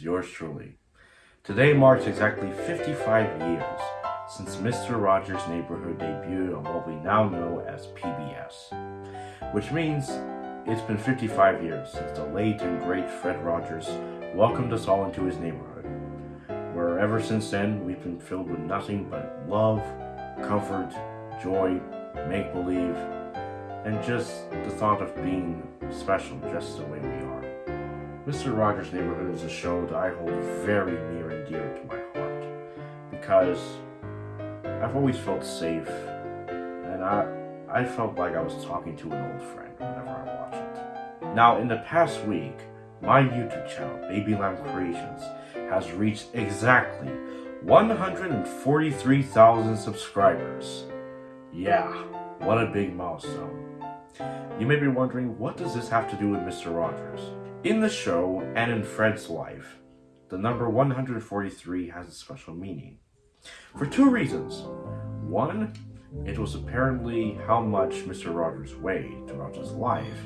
truly. Today marks exactly 55 years since Mr. Rogers' Neighborhood debuted on what we now know as PBS, which means it's been 55 years since the late and great Fred Rogers welcomed us all into his neighborhood, where ever since then we've been filled with nothing but love, comfort, joy, make-believe, and just the thought of being special just the way we are. Mr. Rogers' Neighborhood is a show that I hold very near and dear to my heart because I've always felt safe and I, I felt like I was talking to an old friend whenever I watch it. Now, in the past week, my YouTube channel, Baby Lamb Creations, has reached exactly 143,000 subscribers. Yeah, what a big milestone. You may be wondering, what does this have to do with Mr. Rogers? In the show, and in Fred's life, the number 143 has a special meaning. For two reasons. One, it was apparently how much Mr. Rogers weighed throughout his life.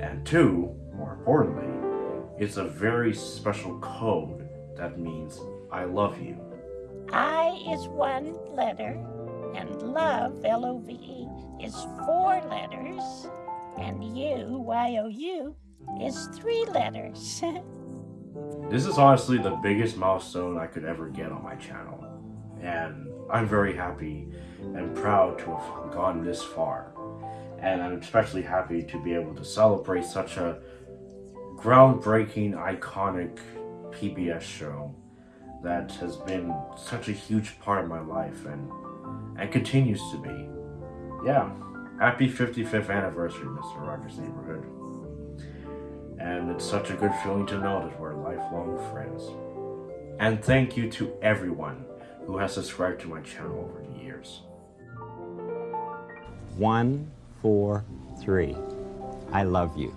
And two, more importantly, it's a very special code that means I love you. I is one letter, and love, L-O-V-E, is four letters, and you, Y-O-U, is three letters. This is honestly the biggest milestone I could ever get on my channel, and I'm very happy and proud to have gone this far. And I'm especially happy to be able to celebrate such a groundbreaking, iconic PBS show that has been such a huge part of my life and, and continues to be. Yeah, happy 55th anniversary, Mr. Rogers' Neighborhood. And it's such a good feeling to know that we're lifelong friends. And thank you to everyone who has subscribed to my channel over the years. One, four, three. I love you.